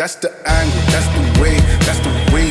That's the angle, that's the way, that's the way.